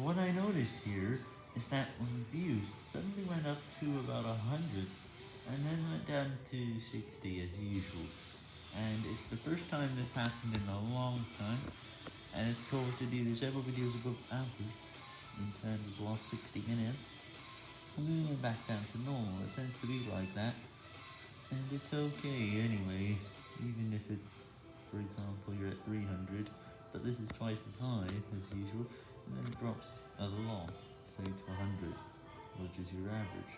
What I noticed here is that when views suddenly went up to about 100, and then went down to 60 as usual, and it's the first time this happened in a long time, and it's told to do several videos above average, in terms of last 60 minutes, and then went back down to normal, it tends to be like that, and it's okay anyway, even if it's, for example, you're at 300, but this is twice as high as usual, drops a lot, say to 100, which is your average.